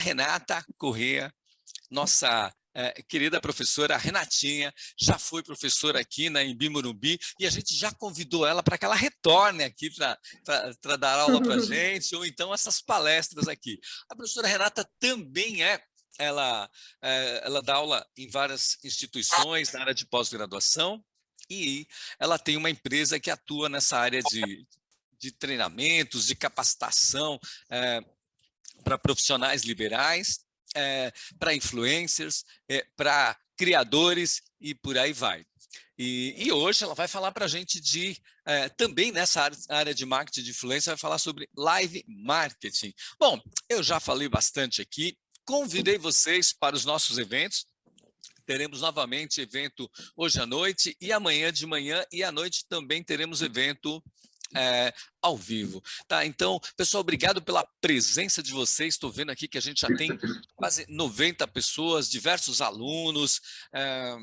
Renata Corrêa, nossa é, querida professora Renatinha, já foi professora aqui na Embi Morumbi, e a gente já convidou ela para que ela retorne aqui para dar aula para a gente, ou então essas palestras aqui. A professora Renata também é ela, é, ela dá aula em várias instituições na área de pós-graduação e ela tem uma empresa que atua nessa área de, de treinamentos, de capacitação é, para profissionais liberais é, para influencers, é, para criadores e por aí vai. E, e, hoje ela vai falar para a gente de, é, também nessa área, de marketing de influência, vai falar sobre live marketing. Bom, eu já falei bastante aqui, convidei vocês para os nossos eventos, teremos novamente evento hoje à noite e amanhã de manhã e à noite também teremos evento é, ao vivo. Tá, então, pessoal, obrigado pela presença de vocês. Estou vendo aqui que a gente já tem quase 90 pessoas, diversos alunos, é,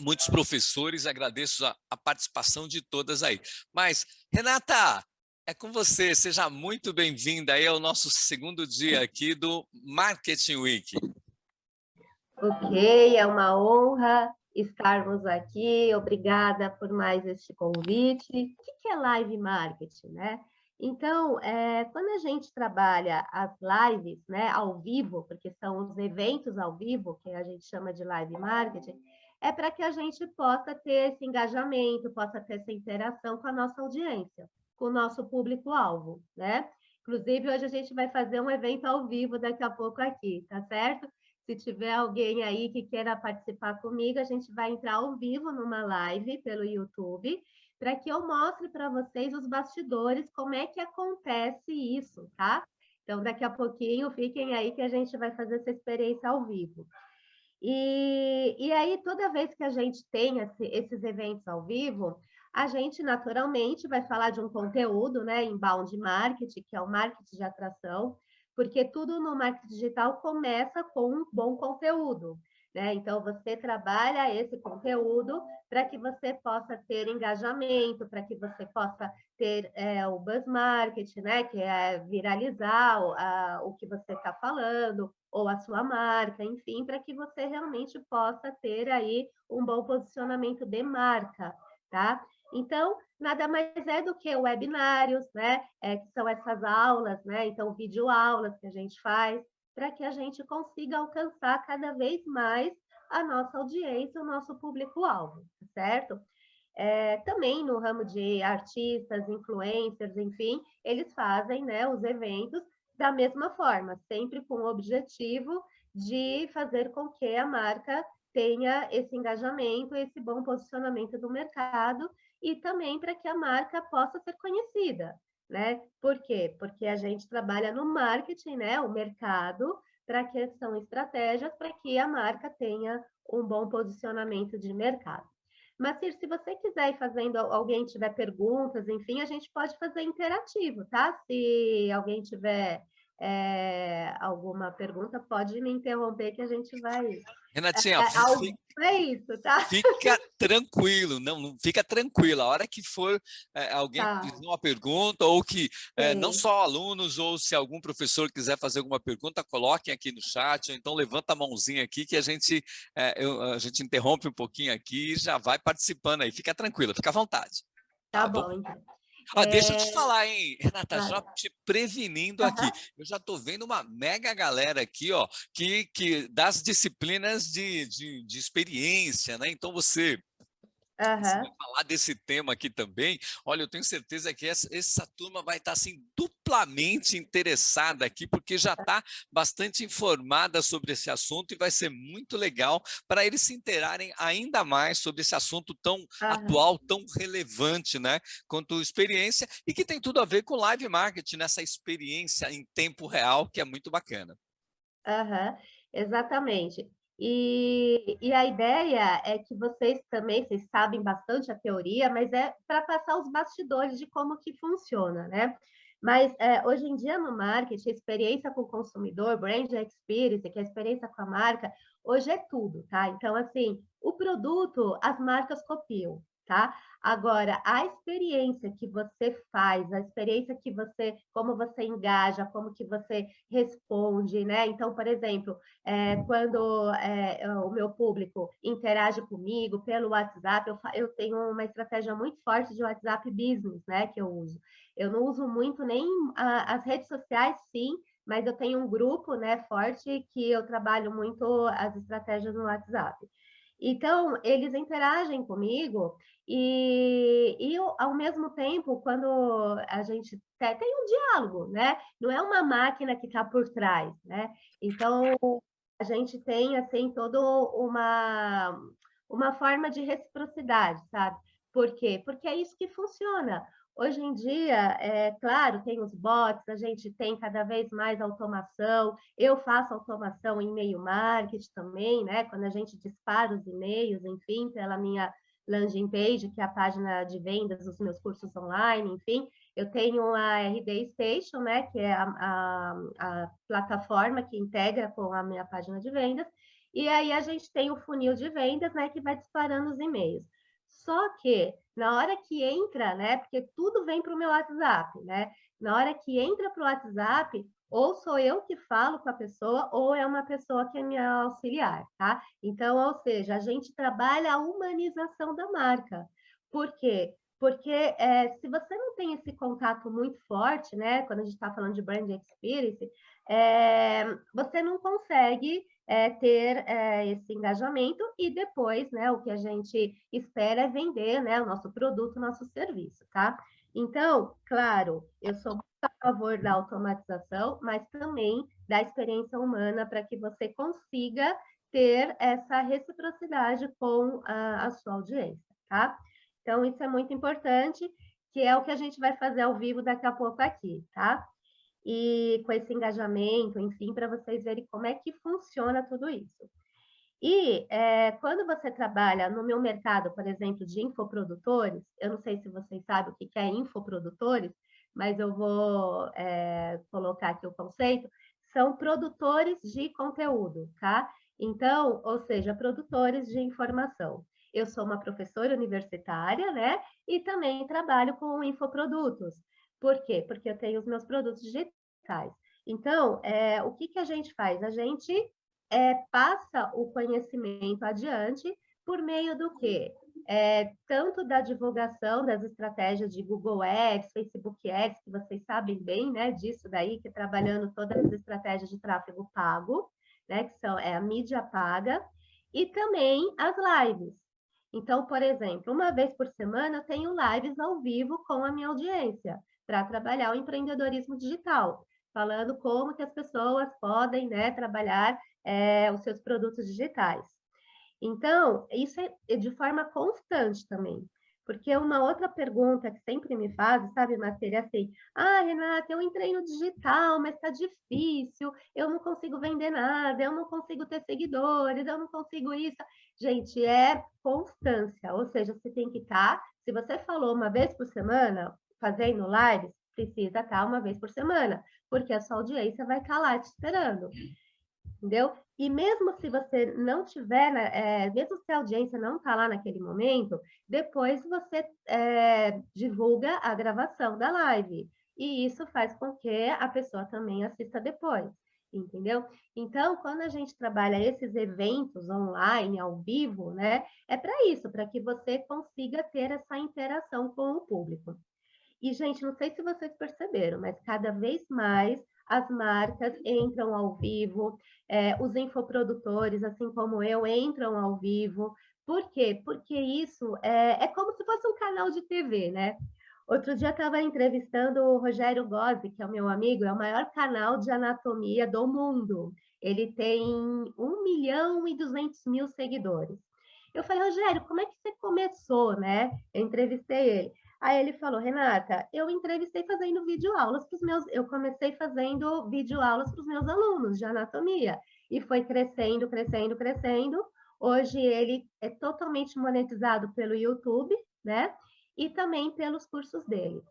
muitos professores. Agradeço a, a participação de todas aí. Mas, Renata, é com você. Seja muito bem-vinda aí ao nosso segundo dia aqui do Marketing Week. Ok, é uma honra estarmos aqui. Obrigada por mais este convite. O que é live marketing, né? Então, é, quando a gente trabalha as lives né, ao vivo, porque são os eventos ao vivo, que a gente chama de live marketing, é para que a gente possa ter esse engajamento, possa ter essa interação com a nossa audiência, com o nosso público-alvo, né? Inclusive, hoje a gente vai fazer um evento ao vivo daqui a pouco aqui, tá certo? Se tiver alguém aí que queira participar comigo, a gente vai entrar ao vivo numa live pelo YouTube, para que eu mostre para vocês os bastidores, como é que acontece isso, tá? Então, daqui a pouquinho, fiquem aí que a gente vai fazer essa experiência ao vivo. E, e aí, toda vez que a gente tem esse, esses eventos ao vivo, a gente naturalmente vai falar de um conteúdo, né, inbound marketing, que é o marketing de atração, porque tudo no marketing digital começa com um bom conteúdo. Né? Então, você trabalha esse conteúdo para que você possa ter engajamento, para que você possa ter é, o buzz marketing, né? que é viralizar o, a, o que você está falando, ou a sua marca, enfim, para que você realmente possa ter aí um bom posicionamento de marca, tá? Então, nada mais é do que webinários, né? É, que são essas aulas, né? Então, videoaulas que a gente faz, para que a gente consiga alcançar cada vez mais a nossa audiência, o nosso público-alvo, certo? É, também no ramo de artistas, influencers, enfim, eles fazem né, os eventos da mesma forma, sempre com o objetivo de fazer com que a marca tenha esse engajamento, esse bom posicionamento do mercado e também para que a marca possa ser conhecida, né? Por quê? Porque a gente trabalha no marketing, né? O mercado, para que são estratégias para que a marca tenha um bom posicionamento de mercado. Mas, se você quiser ir fazendo, alguém tiver perguntas, enfim, a gente pode fazer interativo, tá? Se alguém tiver é, alguma pergunta, pode me interromper que a gente vai... Renatinha, é, é, fica, é isso, tá? Fica tranquilo, não, fica tranquila. A hora que for é, alguém tá. fizer uma pergunta, ou que é, não só alunos, ou se algum professor quiser fazer alguma pergunta, coloquem aqui no chat, ou então levanta a mãozinha aqui que a gente, é, eu, a gente interrompe um pouquinho aqui e já vai participando aí. Fica tranquila, fica à vontade. Tá, tá bom, bom, então. Ah, deixa eu te é. falar, hein, Renata, já te prevenindo aqui. Eu já estou vendo uma mega galera aqui, ó, que, que das disciplinas de, de, de experiência, né? Então você Uhum. Você vai falar desse tema aqui também. Olha, eu tenho certeza que essa, essa turma vai estar assim duplamente interessada aqui, porque já está bastante informada sobre esse assunto e vai ser muito legal para eles se interarem ainda mais sobre esse assunto tão uhum. atual, tão relevante, né? Quanto experiência e que tem tudo a ver com live marketing, nessa experiência em tempo real, que é muito bacana. Uhum. Exatamente. E, e, a ideia é que vocês também, vocês sabem bastante a teoria, mas é para passar os bastidores de como que funciona, né? Mas é, hoje em dia no marketing, experiência com o consumidor, brand experience, que é a experiência com a marca, hoje é tudo, tá? Então, assim, o produto, as marcas copiam, tá? Agora, a experiência que você faz, a experiência que você, como você engaja, como que você responde, né? Então, por exemplo, é, quando é, o meu público interage comigo pelo WhatsApp, eu, eu tenho uma estratégia muito forte de WhatsApp Business, né? Que eu uso. Eu não uso muito nem a, as redes sociais, sim, mas eu tenho um grupo, né, forte que eu trabalho muito as estratégias no WhatsApp. Então, eles interagem comigo e, e ao mesmo tempo, quando a gente tem, tem um diálogo, né? Não é uma máquina que está por trás, né? Então, a gente tem, assim, toda uma, uma forma de reciprocidade, sabe? Por quê? Porque é isso que funciona. Hoje em dia, é claro, tem os bots, a gente tem cada vez mais automação. Eu faço automação em e-mail marketing também, né? Quando a gente dispara os e-mails, enfim, pela minha landing page, que é a página de vendas dos meus cursos online, enfim. Eu tenho a RD Station, né? Que é a, a, a plataforma que integra com a minha página de vendas. E aí a gente tem o funil de vendas, né? Que vai disparando os e-mails. Só que na hora que entra, né? Porque tudo vem para o meu WhatsApp, né? Na hora que entra para o WhatsApp, ou sou eu que falo com a pessoa, ou é uma pessoa que é minha auxiliar, tá? Então, ou seja, a gente trabalha a humanização da marca. Por quê? Porque é, se você não tem esse contato muito forte, né? Quando a gente está falando de brand experience, é, você não consegue é, ter é, esse engajamento e depois, né, o que a gente espera é vender, né, o nosso produto, o nosso serviço, tá? Então, claro, eu sou a favor da automatização, mas também da experiência humana para que você consiga ter essa reciprocidade com a, a sua audiência, tá? Então, isso é muito importante, que é o que a gente vai fazer ao vivo daqui a pouco aqui, tá? E com esse engajamento, enfim, para vocês verem como é que funciona tudo isso. E é, quando você trabalha no meu mercado, por exemplo, de infoprodutores, eu não sei se vocês sabem o que é infoprodutores, mas eu vou é, colocar aqui o conceito, são produtores de conteúdo, tá? Então, ou seja, produtores de informação. Eu sou uma professora universitária, né? E também trabalho com infoprodutos. Por quê? Porque eu tenho os meus produtos digitais. Então, é, o que, que a gente faz? A gente é, passa o conhecimento adiante por meio do quê? É, tanto da divulgação das estratégias de Google Ads, Facebook Ads, que vocês sabem bem né, disso daí, que trabalhando todas as estratégias de tráfego pago, né, que são é, a mídia paga, e também as lives. Então, por exemplo, uma vez por semana eu tenho lives ao vivo com a minha audiência para trabalhar o empreendedorismo digital, falando como que as pessoas podem né, trabalhar é, os seus produtos digitais. Então, isso é de forma constante também. Porque uma outra pergunta que sempre me fazem, sabe, Matéria, é assim, ah, Renata, eu entrei no digital, mas está difícil, eu não consigo vender nada, eu não consigo ter seguidores, eu não consigo isso. Gente, é constância, ou seja, você tem que estar, tá, se você falou uma vez por semana, fazendo lives, precisa estar uma vez por semana, porque a sua audiência vai estar lá te esperando. Entendeu? E mesmo se você não tiver, né, é, mesmo se a audiência não está lá naquele momento, depois você é, divulga a gravação da live. E isso faz com que a pessoa também assista depois, entendeu? Então, quando a gente trabalha esses eventos online, ao vivo, né, é para isso, para que você consiga ter essa interação com o público. E, gente, não sei se vocês perceberam, mas cada vez mais as marcas entram ao vivo, é, os infoprodutores, assim como eu, entram ao vivo. Por quê? Porque isso é, é como se fosse um canal de TV, né? Outro dia estava entrevistando o Rogério Gozzi, que é o meu amigo, é o maior canal de anatomia do mundo. Ele tem 1 milhão e 200 mil seguidores. Eu falei, Rogério, como é que você começou, né? Eu entrevistei ele. Aí ele falou, Renata, eu entrevistei fazendo videoaulas para os meus, eu comecei fazendo videoaulas para os meus alunos de anatomia e foi crescendo, crescendo, crescendo. Hoje ele é totalmente monetizado pelo YouTube, né? E também pelos cursos dele.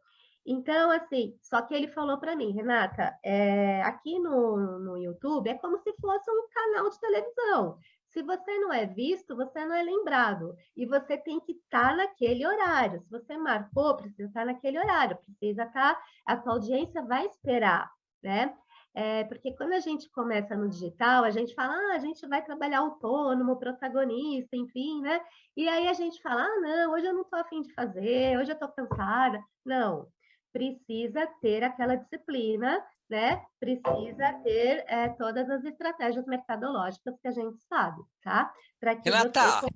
Então, assim, só que ele falou para mim, Renata, é, aqui no, no YouTube é como se fosse um canal de televisão. Se você não é visto, você não é lembrado. E você tem que estar naquele horário. Se você marcou, precisa estar naquele horário, precisa estar, a sua audiência vai esperar, né? É, porque quando a gente começa no digital, a gente fala, ah, a gente vai trabalhar autônomo, protagonista, enfim, né? E aí a gente fala, ah, não, hoje eu não estou afim de fazer, hoje eu estou cansada. Não, precisa ter aquela disciplina, né? Precisa ter é, todas as estratégias mercadológicas que a gente sabe, tá? Renata, você...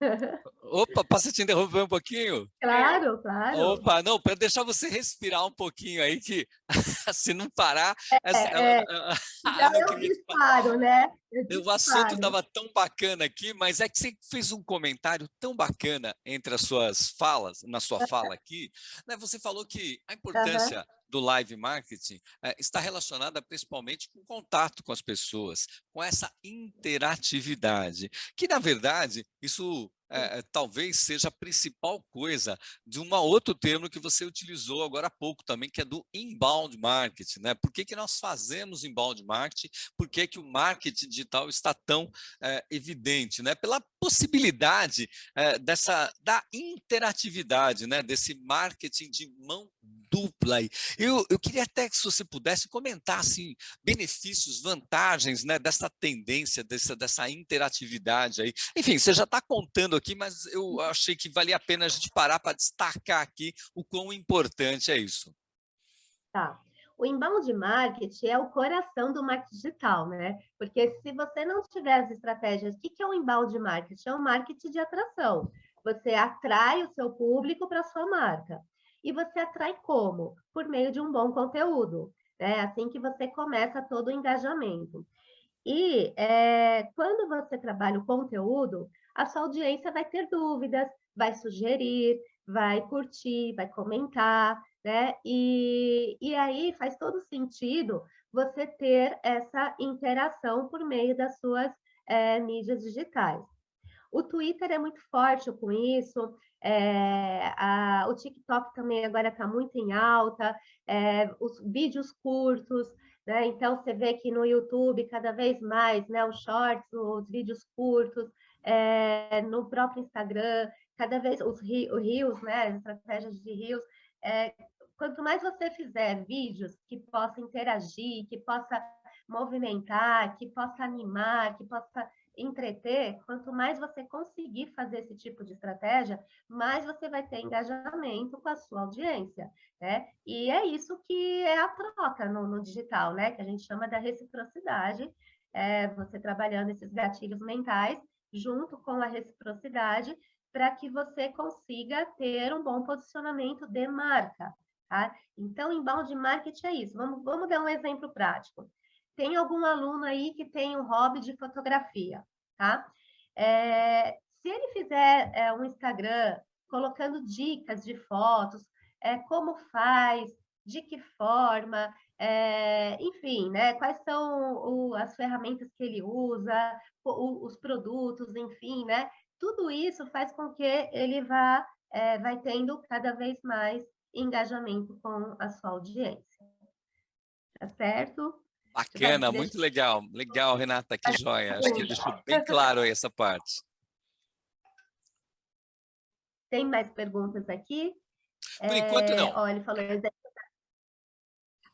Opa, posso te interromper um pouquinho? Claro, claro. Opa, não, para deixar você respirar um pouquinho aí, que se não parar... É, essa, é, ela, já eu disparo, né? O assunto estava tão bacana aqui, mas é que você fez um comentário tão bacana entre as suas falas, na sua fala aqui, né? você falou que a importância uhum. do live marketing é, está relacionada principalmente com o contato com as pessoas, com essa interatividade, que na verdade isso é, talvez seja a principal coisa de um outro termo que você utilizou agora há pouco também, que é do inbound marketing. Né? Por que, que nós fazemos inbound marketing? Por que, que o marketing digital está tão é, evidente? Né? Pela possibilidade é, dessa, da interatividade, né? desse marketing de mão dupla. Eu, eu queria até que você pudesse comentar assim, benefícios, vantagens né, dessa tendência, dessa, dessa interatividade aí. Enfim, você já está contando aqui, mas eu achei que valia a pena a gente parar para destacar aqui o quão importante é isso. Tá. O inbound marketing é o coração do marketing digital, né? Porque se você não tiver as estratégias, o que é o inbound marketing? É um marketing de atração. Você atrai o seu público para a sua marca. E você atrai como? Por meio de um bom conteúdo. É assim que você começa todo o engajamento. E é, quando você trabalha o conteúdo, a sua audiência vai ter dúvidas, vai sugerir, vai curtir, vai comentar, né? E, e aí faz todo sentido você ter essa interação por meio das suas é, mídias digitais. O Twitter é muito forte com isso, é, a, o TikTok também agora está muito em alta, é, os vídeos curtos, né? Então você vê que no YouTube cada vez mais, né? Os shorts, os vídeos curtos, é, no próprio Instagram, cada vez os rios, né? As estratégias de rios. Quanto mais você fizer vídeos que possam interagir, que possa movimentar, que possa animar, que possa entreter, quanto mais você conseguir fazer esse tipo de estratégia, mais você vai ter engajamento com a sua audiência, né? E é isso que é a troca no, no digital, né? Que a gente chama da reciprocidade, é você trabalhando esses gatilhos mentais junto com a reciprocidade para que você consiga ter um bom posicionamento de marca, tá? Então, inbound marketing é isso. Vamos, vamos dar um exemplo prático tem algum aluno aí que tem um hobby de fotografia, tá? É, se ele fizer é, um Instagram colocando dicas de fotos, é, como faz, de que forma, é, enfim, né? Quais são o, as ferramentas que ele usa, o, os produtos, enfim, né? Tudo isso faz com que ele vá é, vai tendo cada vez mais engajamento com a sua audiência. Tá certo? Bacana, muito legal. Legal, Renata, que joia. Acho que deixou bem claro aí essa parte. Tem mais perguntas aqui? Por enquanto, não. É, ó, ele falou...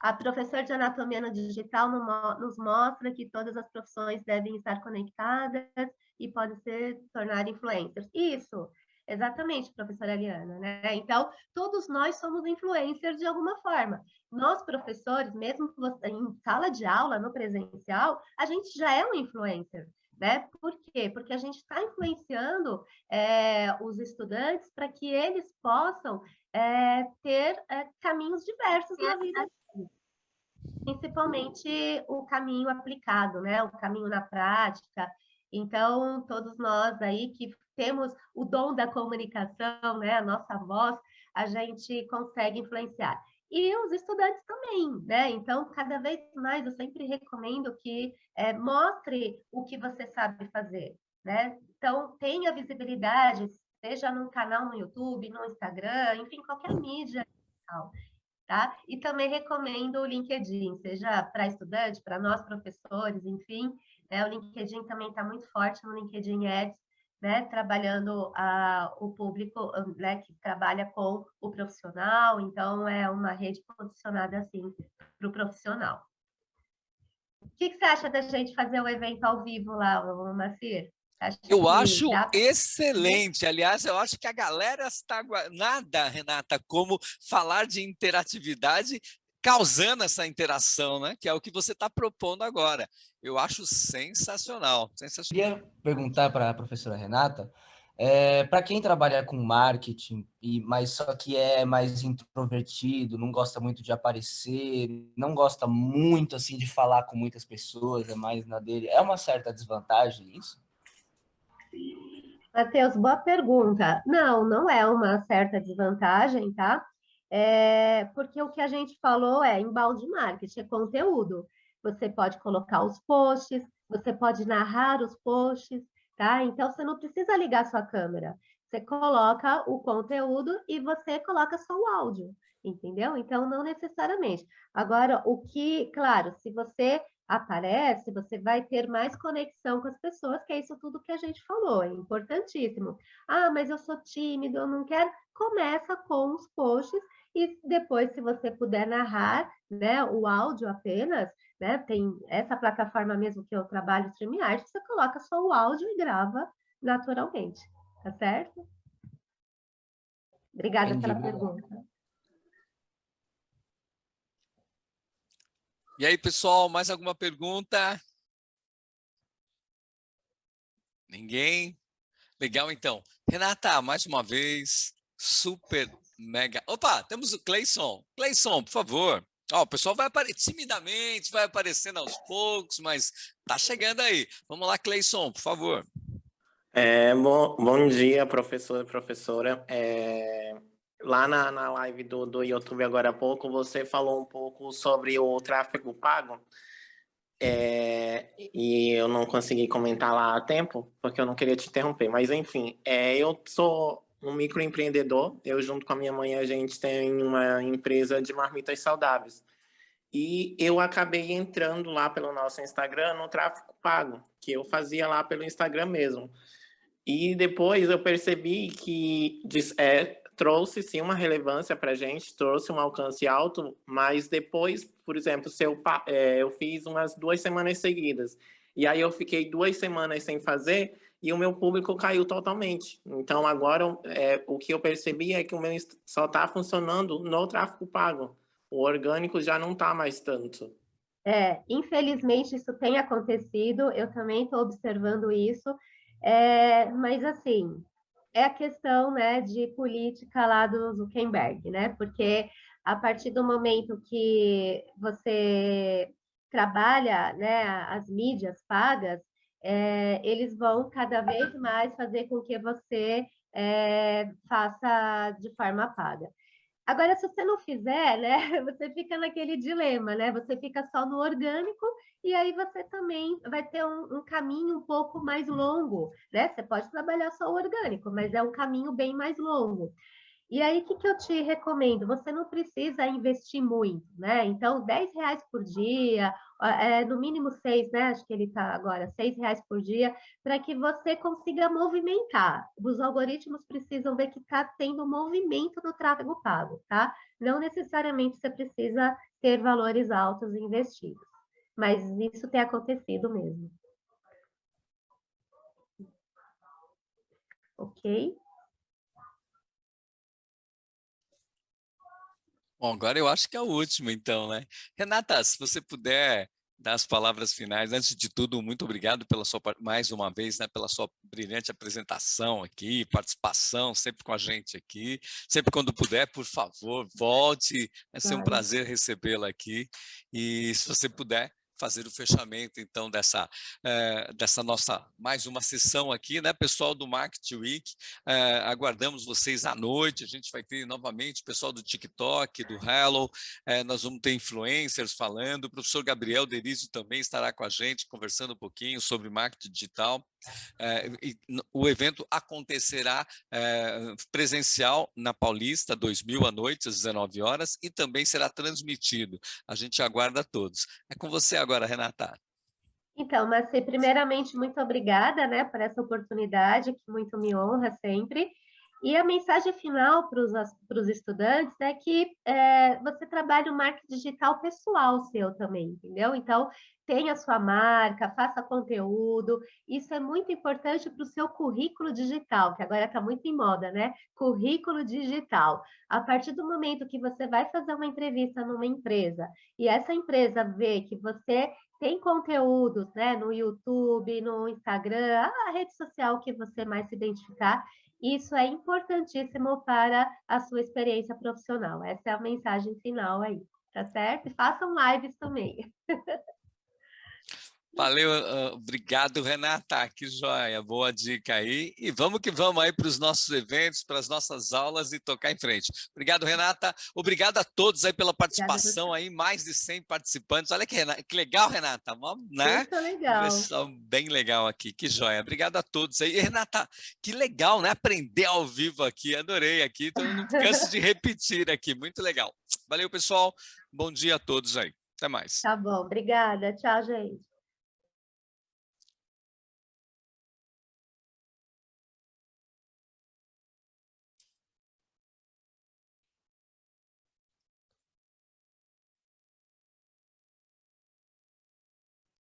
A professora de anatomia no digital nos mostra que todas as profissões devem estar conectadas e podem se tornar influencers. Isso, Exatamente, professora Eliana, né? Então, todos nós somos influencers de alguma forma. Nós, professores, mesmo em sala de aula, no presencial, a gente já é um influencer, né? Por quê? Porque a gente está influenciando é, os estudantes para que eles possam é, ter é, caminhos diversos na vida principalmente o caminho aplicado, né? O caminho na prática. Então, todos nós aí que temos o dom da comunicação, né, a nossa voz, a gente consegue influenciar. E os estudantes também, né? Então, cada vez mais eu sempre recomendo que é, mostre o que você sabe fazer, né? Então, tenha visibilidade, seja num canal no YouTube, no Instagram, enfim, qualquer mídia. tá? E também recomendo o LinkedIn, seja para estudante, para nós professores, enfim, né? o LinkedIn também está muito forte no LinkedIn Ads, né, trabalhando a, o público né, que trabalha com o profissional, então é uma rede posicionada assim para o profissional. O que, que, você acha da gente fazer o um evento ao vivo lá, Macir? eu acho dá... excelente. Aliás, eu acho que a galera está nada, Renata, como falar de interatividade causando essa interação, né? Que é o que você está propondo agora. Eu acho sensacional, sensacional. Queria perguntar para a professora Renata, é, para quem trabalha com marketing, e, mas só que é mais introvertido, não gosta muito de aparecer, não gosta muito assim de falar com muitas pessoas, é mais na dele, é uma certa desvantagem isso? Matheus, boa pergunta. Não, não é uma certa desvantagem, tá? É, porque o que a gente falou é embalde marketing, é conteúdo. Você pode colocar os posts, você pode narrar os posts, tá? Então, você não precisa ligar sua câmera. Você coloca o conteúdo e você coloca só o áudio, entendeu? Então, não necessariamente. Agora, o que, claro, se você aparece, você vai ter mais conexão com as pessoas, que é isso tudo que a gente falou, é importantíssimo. Ah, mas eu sou tímido, eu não quero. Começa com os posts e depois, se você puder narrar, né, o áudio apenas, né, tem essa plataforma mesmo que eu trabalho, StreamYard, você coloca só o áudio e grava naturalmente, tá certo? Obrigada Entendi. pela pergunta. E aí, pessoal, mais alguma pergunta? Ninguém? Legal, então. Renata, mais uma vez, super mega... Opa, temos o Cleison. Cleison, por favor. Ó, o pessoal vai aparecer timidamente, vai aparecendo aos poucos, mas tá chegando aí. Vamos lá, Cleison, por favor. É, bom, bom dia, professor e professora. É, lá na, na live do, do YouTube agora há pouco, você falou um pouco sobre o tráfego pago. É, e eu não consegui comentar lá a tempo, porque eu não queria te interromper. Mas, enfim, é, eu sou um microempreendedor. Eu, junto com a minha mãe, a gente tem uma empresa de marmitas saudáveis. E eu acabei entrando lá pelo nosso Instagram no tráfego pago, que eu fazia lá pelo Instagram mesmo. E depois eu percebi que é, trouxe sim uma relevância para a gente, trouxe um alcance alto, mas depois, por exemplo, se eu, é, eu fiz umas duas semanas seguidas, e aí eu fiquei duas semanas sem fazer, e o meu público caiu totalmente. Então, agora, é, o que eu percebi é que o meu só está funcionando no tráfego pago. O orgânico já não está mais tanto. É, infelizmente, isso tem acontecido, eu também estou observando isso, é, mas, assim, é a questão né, de política lá do Zuckerberg, né? Porque a partir do momento que você trabalha né, as mídias pagas, é, eles vão cada vez mais fazer com que você é, faça de forma paga. Agora, se você não fizer, né, você fica naquele dilema, né? Você fica só no orgânico e aí você também vai ter um, um, caminho um pouco mais longo, né? Você pode trabalhar só o orgânico, mas é um caminho bem mais longo. E aí, o que, que eu te recomendo? Você não precisa investir muito, né? Então, 10 reais por dia, é, no mínimo seis, né? Acho que ele está agora, seis reais por dia, para que você consiga movimentar. Os algoritmos precisam ver que está tendo movimento no tráfego pago, tá? Não necessariamente você precisa ter valores altos investidos, mas isso tem acontecido mesmo. Ok? Bom, agora eu acho que é o último, então, né? Renata, se você puder dar as palavras finais, antes de tudo, muito obrigado pela sua, mais uma vez, né, pela sua brilhante apresentação aqui, participação sempre com a gente aqui. Sempre quando puder, por favor, volte. Vai ser um prazer recebê-la aqui. E se você puder fazer o fechamento, então, dessa, é, dessa nossa, mais uma sessão aqui, né, pessoal do Market Week, é, aguardamos vocês à noite, a gente vai ter novamente pessoal do TikTok, do Hello, é, nós vamos ter influencers falando, o professor Gabriel Derizio também estará com a gente, conversando um pouquinho sobre marketing digital, é, o evento acontecerá é, presencial na Paulista, 2000 à noite, às 19 horas, e também será transmitido. A gente aguarda todos. É com você agora, Renata. Então, Marci, primeiramente, muito obrigada né, por essa oportunidade, que muito me honra sempre. E a mensagem final para os estudantes é que é, você trabalha o marketing digital pessoal seu também, entendeu? Então, tenha sua marca, faça conteúdo, isso é muito importante para o seu currículo digital, que agora está muito em moda, né? Currículo digital. A partir do momento que você vai fazer uma entrevista numa empresa e essa empresa vê que você tem conteúdos né, no YouTube, no Instagram, a rede social que você mais se identificar, isso é importantíssimo para a sua experiência profissional. Essa é a mensagem final aí, tá certo? E façam lives também. Valeu, uh, obrigado, Renata. Que joia, boa dica aí. E vamos que vamos aí para os nossos eventos, para as nossas aulas e tocar em frente. Obrigado, Renata. Obrigado a todos aí pela participação aí, mais de 100 participantes. Olha que, que legal, Renata. Né? Muito legal. Pessoal bem legal aqui, que joia. Obrigado a todos aí. E, Renata, que legal, né? Aprender ao vivo aqui, adorei aqui. Então, não canso de repetir aqui, muito legal. Valeu, pessoal. Bom dia a todos aí. Até mais. Tá bom, obrigada. Tchau, gente.